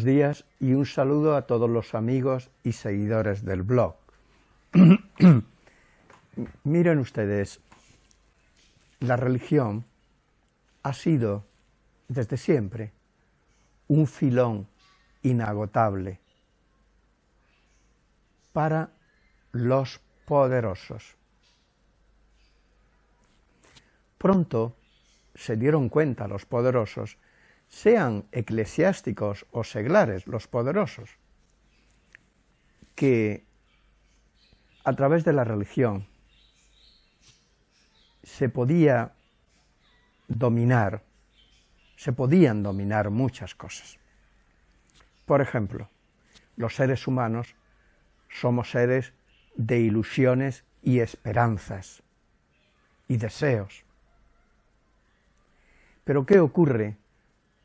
Buenos días y un saludo a todos los amigos y seguidores del blog. Miren ustedes, la religión ha sido desde siempre un filón inagotable para los poderosos. Pronto se dieron cuenta los poderosos sean eclesiásticos o seglares los poderosos, que a través de la religión se podía dominar, se podían dominar muchas cosas. Por ejemplo, los seres humanos somos seres de ilusiones y esperanzas y deseos. Pero ¿qué ocurre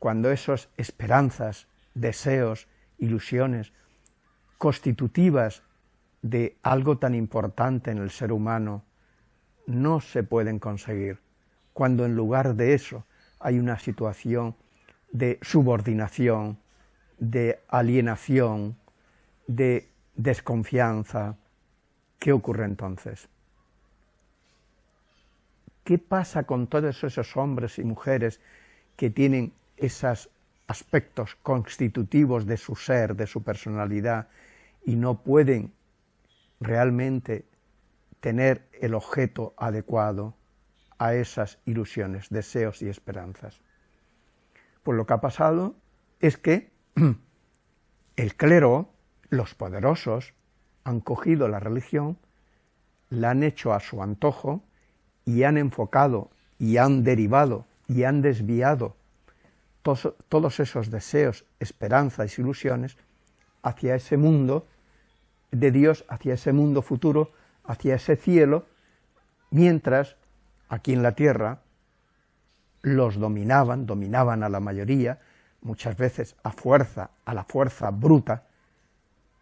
cuando esas esperanzas, deseos, ilusiones, constitutivas de algo tan importante en el ser humano, no se pueden conseguir, cuando en lugar de eso hay una situación de subordinación, de alienación, de desconfianza, ¿qué ocurre entonces? ¿Qué pasa con todos esos hombres y mujeres que tienen esos aspectos constitutivos de su ser, de su personalidad, y no pueden realmente tener el objeto adecuado a esas ilusiones, deseos y esperanzas. Pues lo que ha pasado es que el clero, los poderosos, han cogido la religión, la han hecho a su antojo y han enfocado y han derivado y han desviado todos esos deseos, esperanzas ilusiones hacia ese mundo de Dios, hacia ese mundo futuro, hacia ese cielo, mientras aquí en la tierra los dominaban, dominaban a la mayoría, muchas veces a fuerza, a la fuerza bruta,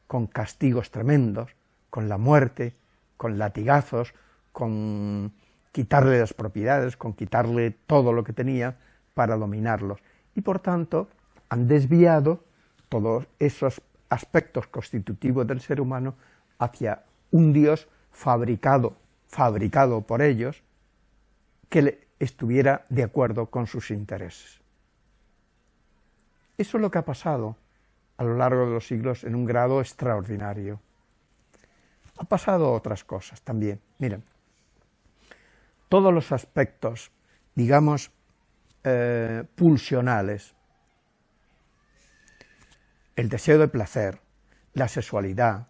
con castigos tremendos, con la muerte, con latigazos, con quitarle las propiedades, con quitarle todo lo que tenía para dominarlos y por tanto han desviado todos esos aspectos constitutivos del ser humano hacia un Dios fabricado, fabricado por ellos, que estuviera de acuerdo con sus intereses. Eso es lo que ha pasado a lo largo de los siglos en un grado extraordinario. Ha pasado otras cosas también. Miren, todos los aspectos, digamos, eh, pulsionales. El deseo de placer, la sexualidad,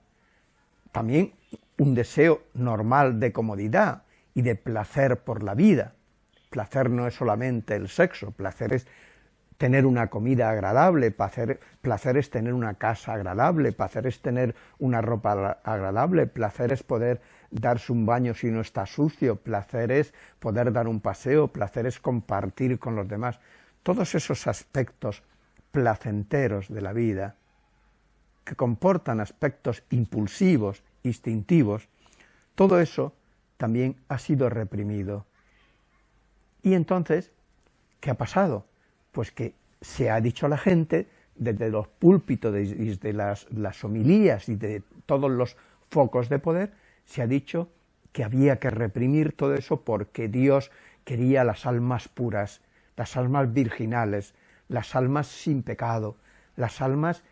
también un deseo normal de comodidad y de placer por la vida. Placer no es solamente el sexo, placer es tener una comida agradable, placer, placer, es tener una casa agradable, placer es tener una ropa agradable, placer es poder darse un baño si no está sucio, placer es poder dar un paseo, placer es compartir con los demás. Todos esos aspectos placenteros de la vida, que comportan aspectos impulsivos, instintivos, todo eso también ha sido reprimido. Y entonces, ¿qué ha pasado? Pues que se ha dicho a la gente, desde los púlpitos, desde las, las homilías y de todos los focos de poder, se ha dicho que había que reprimir todo eso porque Dios quería las almas puras, las almas virginales, las almas sin pecado, las almas...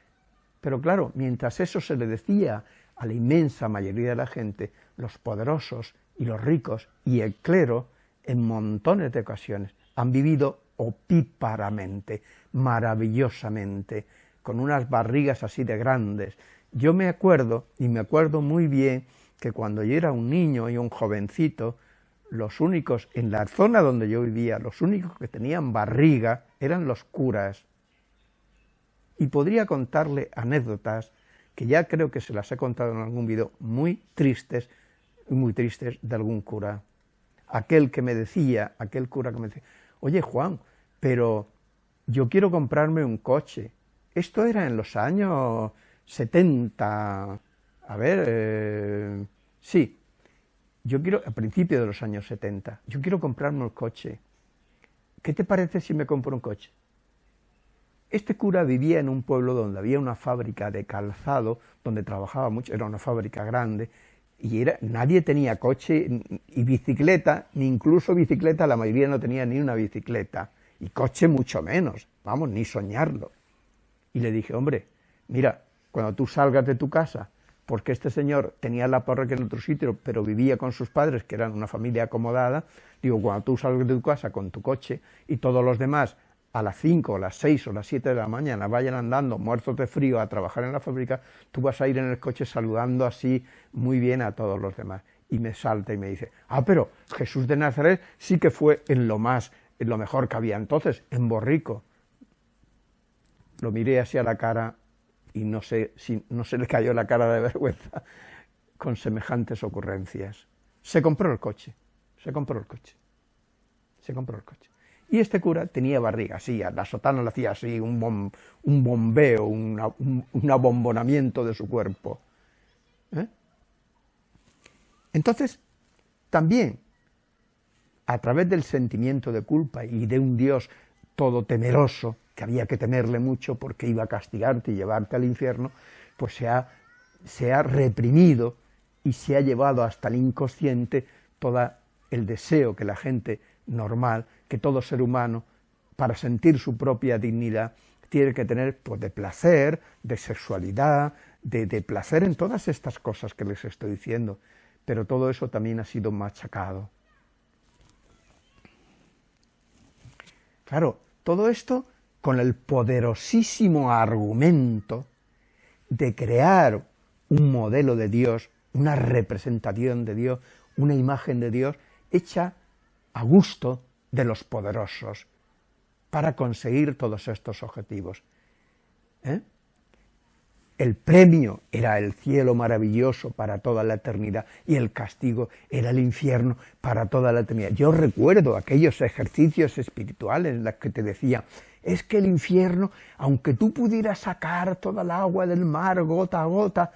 Pero claro, mientras eso se le decía a la inmensa mayoría de la gente, los poderosos y los ricos y el clero, en montones de ocasiones, han vivido opíparamente, maravillosamente, con unas barrigas así de grandes. Yo me acuerdo, y me acuerdo muy bien, que cuando yo era un niño y un jovencito, los únicos, en la zona donde yo vivía, los únicos que tenían barriga eran los curas. Y podría contarle anécdotas, que ya creo que se las he contado en algún video, muy tristes, muy tristes de algún cura. Aquel que me decía, aquel cura que me decía, oye Juan, pero yo quiero comprarme un coche. Esto era en los años 70, a ver, eh, sí, yo quiero, a principios de los años 70, yo quiero comprarme un coche. ¿Qué te parece si me compro un coche? Este cura vivía en un pueblo donde había una fábrica de calzado, donde trabajaba mucho, era una fábrica grande, y era, nadie tenía coche y bicicleta, ni incluso bicicleta, la mayoría no tenía ni una bicicleta, y coche mucho menos, vamos, ni soñarlo. Y le dije, hombre, mira, cuando tú salgas de tu casa, porque este señor tenía la parroquia en otro sitio, pero vivía con sus padres, que eran una familia acomodada, digo, cuando tú salgas de tu casa con tu coche y todos los demás a las 5, las 6 o las 7 de la mañana vayan andando muertos de frío a trabajar en la fábrica, tú vas a ir en el coche saludando así muy bien a todos los demás. Y me salta y me dice, ah, pero Jesús de Nazaret sí que fue en lo más, en lo mejor que había entonces, en Borrico. Lo miré así a la cara y no sé si no se le cayó la cara de vergüenza con semejantes ocurrencias. Se compró el coche, se compró el coche, se compró el coche. Y este cura tenía barriga, así, la sotana le hacía así, un, un bombeo, un, abombonamiento de su cuerpo. ¿eh? Entonces, también, a través del sentimiento de culpa y de un Dios todo temeroso, que había que temerle mucho porque iba a castigarte y llevarte al infierno, pues se ha, se ha reprimido y se ha llevado hasta el inconsciente todo el deseo que la gente normal que todo ser humano, para sentir su propia dignidad, tiene que tener pues, de placer, de sexualidad, de, de placer en todas estas cosas que les estoy diciendo, pero todo eso también ha sido machacado. Claro, todo esto con el poderosísimo argumento de crear un modelo de Dios, una representación de Dios, una imagen de Dios hecha a gusto de los poderosos para conseguir todos estos objetivos. ¿Eh? El premio era el cielo maravilloso para toda la eternidad y el castigo era el infierno para toda la eternidad. Yo recuerdo aquellos ejercicios espirituales en los que te decía, es que el infierno, aunque tú pudieras sacar toda el agua del mar gota a gota,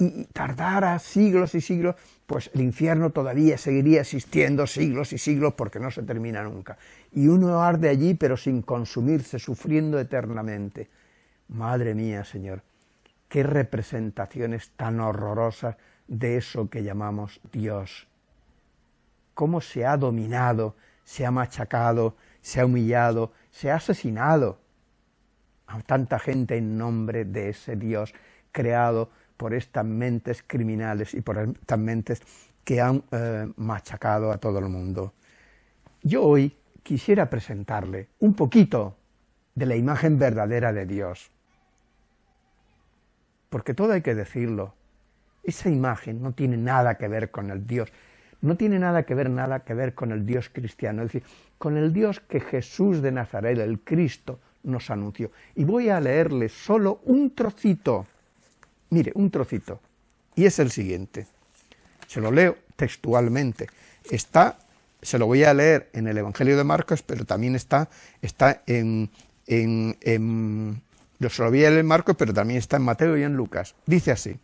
y tardara siglos y siglos, pues el infierno todavía seguiría existiendo siglos y siglos porque no se termina nunca. Y uno arde allí pero sin consumirse, sufriendo eternamente. Madre mía, Señor, qué representaciones tan horrorosas de eso que llamamos Dios. Cómo se ha dominado, se ha machacado, se ha humillado, se ha asesinado a tanta gente en nombre de ese Dios creado por estas mentes criminales y por estas mentes que han eh, machacado a todo el mundo. Yo hoy quisiera presentarle un poquito de la imagen verdadera de Dios, porque todo hay que decirlo, esa imagen no tiene nada que ver con el Dios, no tiene nada que ver, nada que ver con el Dios cristiano, es decir, con el Dios que Jesús de Nazaret, el Cristo, nos anunció. Y voy a leerle solo un trocito Mire, un trocito, y es el siguiente. Se lo leo textualmente. Está, se lo voy a leer en el Evangelio de Marcos, pero también está, está en, en, en se lo leer en Marcos, pero también está en Mateo y en Lucas. Dice así,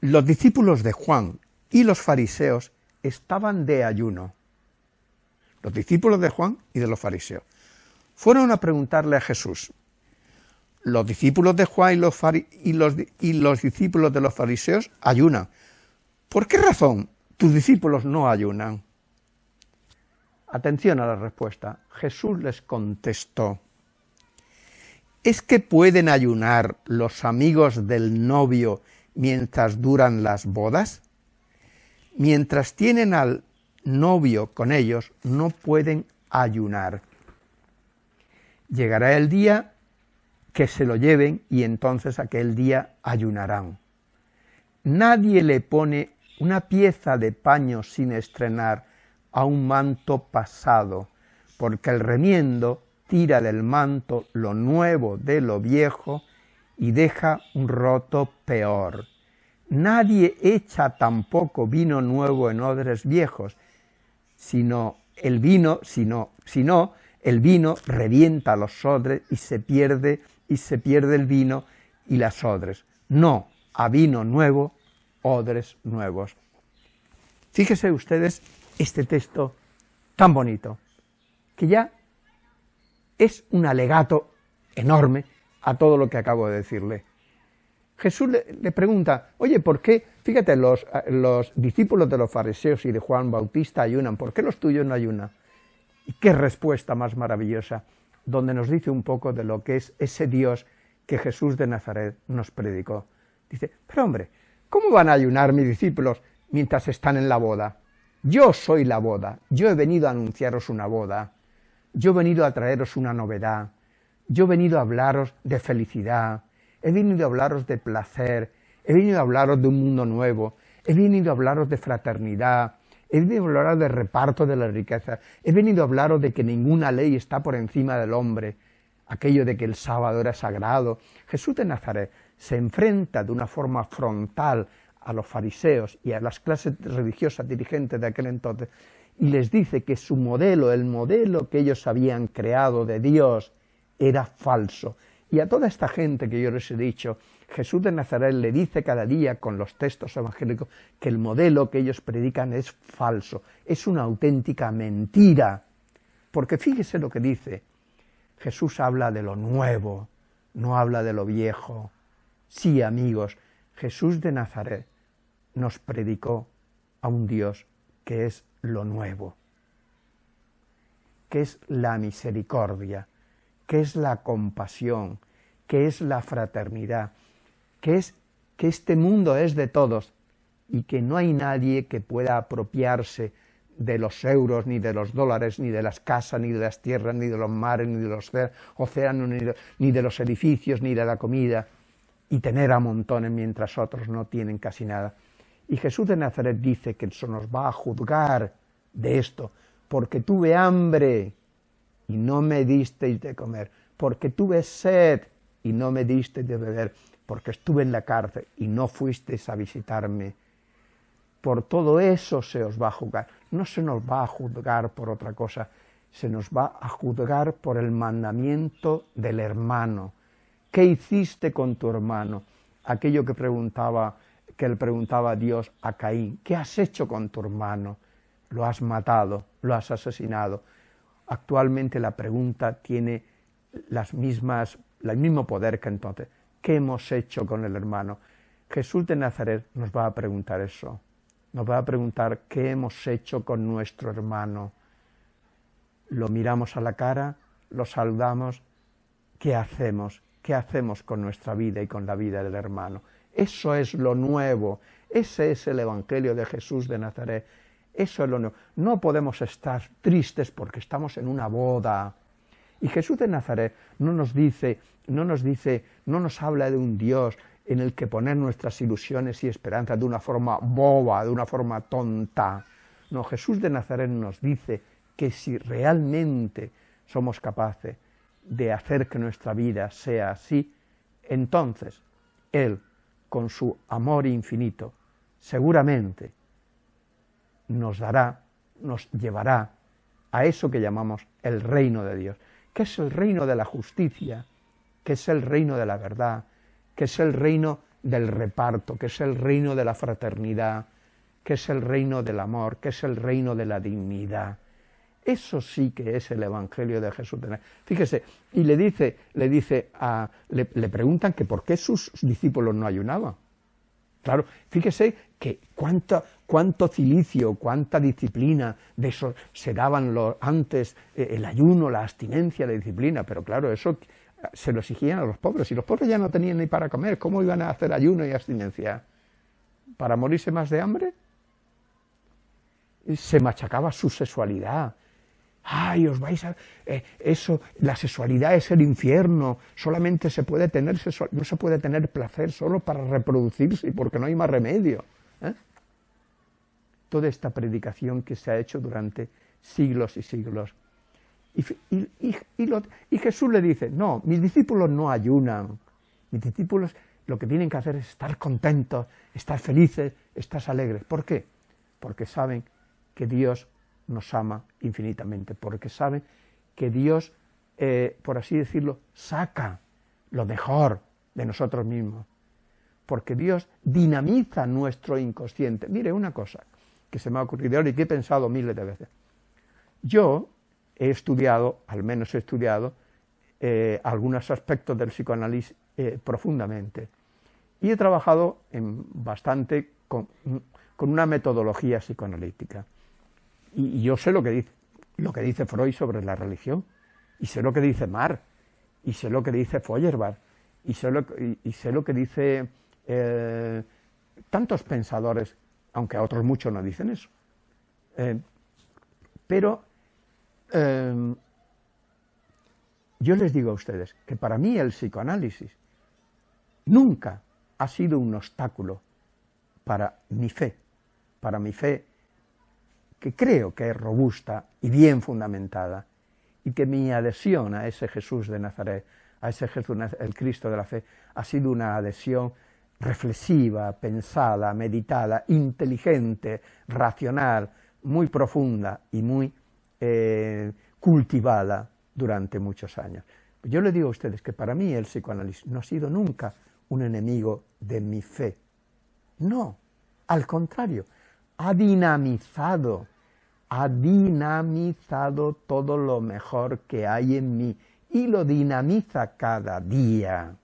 los discípulos de Juan y los fariseos estaban de ayuno. Los discípulos de Juan y de los fariseos. Fueron a preguntarle a Jesús, los discípulos de Juan y los, y, los, y los, discípulos de los fariseos ayunan. ¿Por qué razón tus discípulos no ayunan? Atención a la respuesta. Jesús les contestó, ¿es que pueden ayunar los amigos del novio mientras duran las bodas? Mientras tienen al novio con ellos, no pueden ayunar. Llegará el día que se lo lleven y entonces aquel día ayunarán. Nadie le pone una pieza de paño sin estrenar a un manto pasado, porque el remiendo tira del manto lo nuevo de lo viejo y deja un roto peor. Nadie echa tampoco vino nuevo en odres viejos, sino el vino, sino, sino el vino revienta los odres y se pierde y se pierde el vino y las odres. No, a vino nuevo, odres nuevos. Fíjese ustedes este texto tan bonito, que ya es un alegato enorme a todo lo que acabo de decirle. Jesús le, pregunta, oye, ¿por qué? Fíjate, los, los, discípulos de los fariseos y de Juan Bautista ayunan, ¿por qué los tuyos no ayunan? Y qué respuesta más maravillosa, donde nos dice un poco de lo que es ese Dios que Jesús de Nazaret nos predicó. Dice, pero hombre, ¿cómo van a ayunar mis discípulos mientras están en la boda? Yo soy la boda, yo he venido a anunciaros una boda, yo he venido a traeros una novedad, yo he venido a hablaros de felicidad, he venido a hablaros de placer, he venido a hablaros de un mundo nuevo, he venido a hablaros de fraternidad, he venido a hablaros de reparto de la riqueza, he venido a hablaros de que ninguna ley está por encima del hombre, aquello de que el sábado era sagrado. Jesús de Nazaret se enfrenta de una forma frontal a los fariseos y a las clases religiosas dirigentes de aquel entonces y les dice que su modelo, el modelo que ellos habían creado de Dios, era falso. Y a toda esta gente que yo les he dicho, Jesús de Nazaret le dice cada día con los textos evangélicos que el modelo que ellos predican es falso, es una auténtica mentira. Porque fíjese lo que dice, Jesús habla de lo nuevo, no habla de lo viejo. Sí, amigos, Jesús de Nazaret nos predicó a un Dios que es lo nuevo, que es la misericordia, que es la compasión, que es la fraternidad, que es que este mundo es de todos y que no hay nadie que pueda apropiarse de los euros, ni de los dólares, ni de las casas, ni de las tierras, ni de los mares, ni de los océanos, ni de, los edificios, ni de la comida, y tener a montones mientras otros no tienen casi nada. Y Jesús de Nazaret dice que eso nos va a juzgar de esto, porque tuve hambre y no me disteis de comer, porque tuve sed y no me disteis de beber, porque estuve en la cárcel y no fuisteis a visitarme. Por todo eso se os va a juzgar. No se nos va a juzgar por otra cosa, se nos va a juzgar por el mandamiento del hermano. ¿Qué hiciste con tu hermano? Aquello que preguntaba, que le preguntaba a Dios a Caín, ¿qué has hecho con tu hermano? Lo has matado, lo has asesinado actualmente la pregunta tiene las mismas, el mismo poder que entonces. ¿Qué hemos hecho con el hermano? Jesús de Nazaret nos va a preguntar eso. Nos va a preguntar qué hemos hecho con nuestro hermano. Lo miramos a la cara, lo saludamos, ¿qué hacemos? ¿Qué hacemos con nuestra vida y con la vida del hermano? Eso es lo nuevo, ese es el Evangelio de Jesús de Nazaret, eso es lo nuevo. No podemos estar tristes porque estamos en una boda. Y Jesús de Nazaret no nos dice, no nos dice, no nos habla de un Dios en el que poner nuestras ilusiones y esperanzas de una forma boba, de una forma tonta. No, Jesús de Nazaret nos dice que si realmente somos capaces de hacer que nuestra vida sea así, entonces Él, con su amor infinito, seguramente nos dará, nos llevará a eso que llamamos el reino de Dios, que es el reino de la justicia, que es el reino de la verdad, que es el reino del reparto, que es el reino de la fraternidad, que es el reino del amor, que es el reino de la dignidad. Eso sí que es el Evangelio de Jesús. Fíjese, y le dice, le dice a, le, preguntan que por qué sus discípulos no ayunaban. Claro, fíjese que cuánto, cuánto cilicio, cuánta disciplina de eso se daban los, antes eh, el ayuno, la abstinencia, la disciplina, pero claro, eso se lo exigían a los pobres, y los pobres ya no tenían ni para comer, ¿cómo iban a hacer ayuno y abstinencia? ¿Para morirse más de hambre? Se machacaba su sexualidad, ay, os vais a... Eh, eso, la sexualidad es el infierno, solamente se puede tener no se puede tener placer solo para reproducirse, porque no hay más remedio. ¿eh? Toda esta predicación que se ha hecho durante siglos y siglos. Y, y Jesús le dice, no, mis discípulos no ayunan, mis discípulos lo que tienen que hacer es estar contentos, estar felices, estar alegres. ¿Por qué? Porque saben que Dios nos ama infinitamente, porque sabe que Dios, eh, por así decirlo, saca lo mejor de nosotros mismos, porque Dios dinamiza nuestro inconsciente. Mire una cosa que se me ha ocurrido ahora y que he pensado miles de veces. Yo he estudiado, al menos he estudiado, eh, algunos aspectos del psicoanálisis eh, profundamente. Y he trabajado bastante con, una metodología psicoanalítica. Y, yo sé lo que, dice, lo que dice Freud sobre la religión, y sé lo que dice Marx, y sé lo que dice Feuerbach, y sé lo, y, sé lo que dice eh, tantos pensadores, aunque otros muchos no dicen eso. pero yo les digo a ustedes que para mí el psicoanálisis nunca ha sido un obstáculo para mi fe, para mi fe que creo que es robusta y bien fundamentada, y que mi adhesión a ese Jesús de Nazaret, a ese Jesús, el Cristo de la fe, ha sido una adhesión reflexiva, pensada, meditada, inteligente, racional, muy profunda y muy eh, cultivada durante muchos años. Yo le digo a ustedes que para mí el psicoanálisis no ha sido nunca un enemigo de mi fe. No, al contrario, ha dinamizado, ha dinamizado todo lo mejor que hay en mí y lo dinamiza cada día.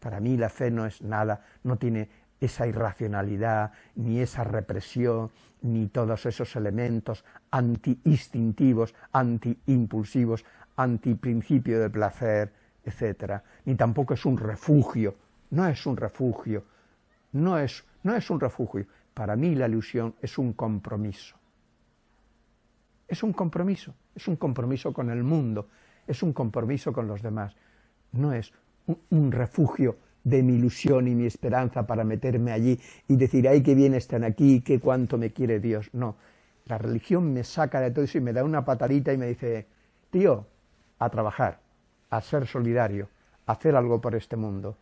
Para mí la fe no es nada, no tiene esa irracionalidad, ni esa represión, ni todos esos elementos anti-instintivos, anti-impulsivos, anti-principio de placer, etc. Ni tampoco es un refugio, no es un refugio, no es, no es un refugio. Para mí la ilusión es un compromiso. Es un compromiso, es un compromiso con el mundo, es un compromiso con los demás. No es un refugio de mi ilusión y mi esperanza para meterme allí y decir, ay, qué bien están aquí, qué cuánto me quiere Dios. No, la religión me saca de todo eso y me da una patadita y me dice, tío, a trabajar, a ser solidario, a hacer algo por este mundo.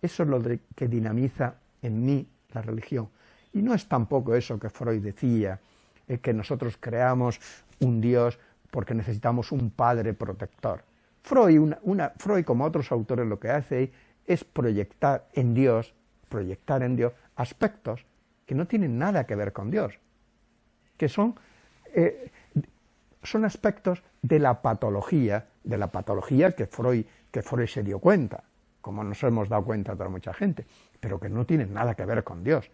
Eso es lo que dinamiza en mí la religión. Y no es tampoco eso que Freud decía, eh, que nosotros creamos un Dios porque necesitamos un padre protector. Freud, una, Freud, como otros autores, lo que hace es proyectar en Dios, proyectar en Dios aspectos que no tienen nada que ver con Dios, que son, eh, son aspectos de la patología, de la patología que Freud, que Freud se dio cuenta, como nos hemos dado cuenta toda mucha gente, pero que no tienen nada que ver con Dios.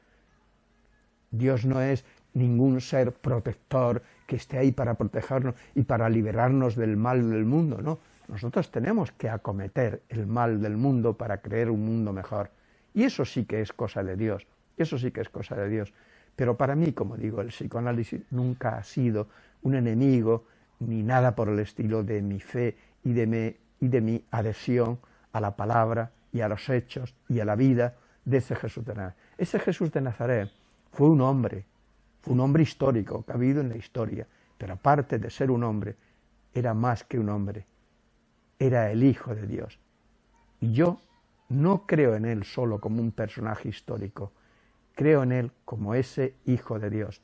Dios no es ningún ser protector que esté ahí para protegernos y para liberarnos del mal del mundo, no. Nosotros tenemos que acometer el mal del mundo para crear un mundo mejor. Y eso sí que es cosa de Dios, eso sí que es cosa de Dios. Pero para mí, como digo, el psicoanálisis nunca ha sido un enemigo ni nada por el estilo de mi fe y de y de mi adhesión a la palabra y a los hechos y a la vida de ese Jesús de Nazaret. Ese Jesús de Nazaret fue un hombre, fue un hombre histórico que ha habido en la historia, pero aparte de ser un hombre, era más que un hombre, era el Hijo de Dios. Y yo no creo en él solo como un personaje histórico, creo en él como ese Hijo de Dios.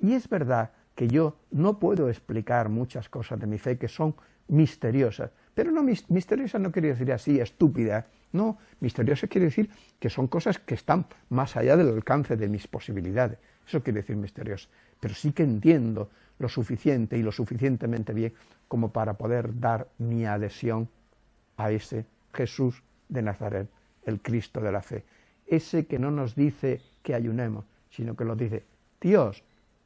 Y es verdad que yo no puedo explicar muchas cosas de mi fe que son misteriosas, pero no misteriosas no quiere decir así, estúpida, no, misteriosas quiere decir que son cosas que están más allá del alcance de mis posibilidades, eso quiere decir misteriosa, pero sí que entiendo lo suficiente y lo suficientemente bien como para poder dar mi adhesión a ese Jesús de Nazaret, el Cristo de la fe. Ese que no nos dice que ayunemos, sino que nos dice, Dios,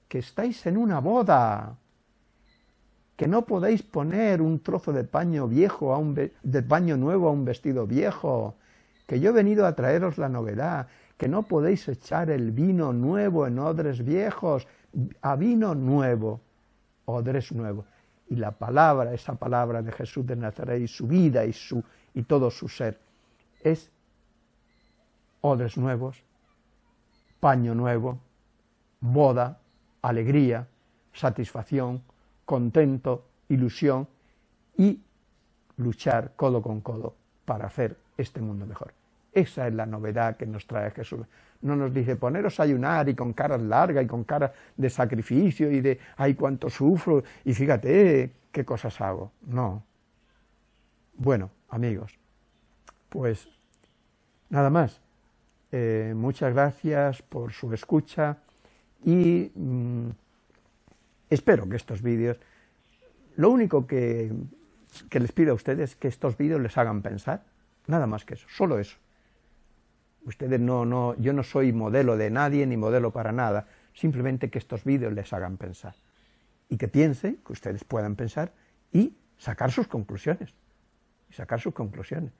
que estáis en una boda, que no podéis poner un trozo de paño viejo a un de paño nuevo a un vestido viejo, que yo he venido a traeros la novedad, que no podéis echar el vino nuevo en odres viejos, a vino nuevo, odres nuevos. Y la palabra, esa palabra de Jesús de Nazaret y su vida y, su, y todo su ser, es odres nuevos, paño nuevo, boda, alegría, satisfacción, contento, ilusión y luchar codo con codo para hacer este mundo mejor. Esa es la novedad que nos trae Jesús. No nos dice poneros a ayunar y con caras largas y con caras de sacrificio y de ay cuánto sufro y fíjate qué cosas hago. No. Bueno, amigos, pues nada más. Eh, muchas gracias por su escucha y mm, espero que estos vídeos, lo único que que les pido a ustedes que estos vídeos les hagan pensar, nada más que eso, solo eso. Ustedes no, no, yo no soy modelo de nadie ni modelo para nada, simplemente que estos vídeos les hagan pensar. Y que piensen, que ustedes puedan pensar y sacar sus conclusiones. Y sacar sus conclusiones.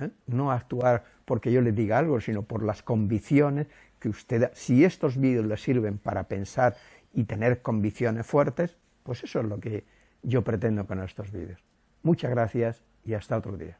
¿eh? No actuar porque yo les diga algo, sino por las convicciones que usted, si estos vídeos les sirven para pensar y tener convicciones fuertes, pues eso es lo que yo pretendo con estos vídeos. Muchas gracias y hasta otro día.